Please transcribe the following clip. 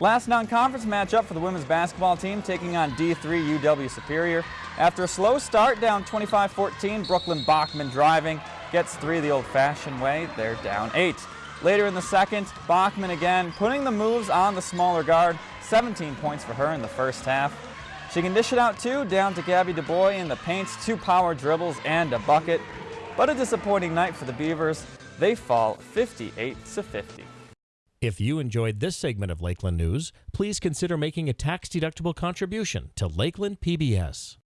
Last non-conference matchup for the women's basketball team taking on D3 UW Superior. After a slow start down 25-14, Brooklyn Bachman driving, gets three the old-fashioned way, they're down eight. Later in the second, Bachman again putting the moves on the smaller guard, 17 points for her in the first half. She can dish it out too, down to Gabby DuBois in the paint, two power dribbles and a bucket. But a disappointing night for the Beavers. They fall 58 to 50. If you enjoyed this segment of Lakeland News, please consider making a tax-deductible contribution to Lakeland PBS.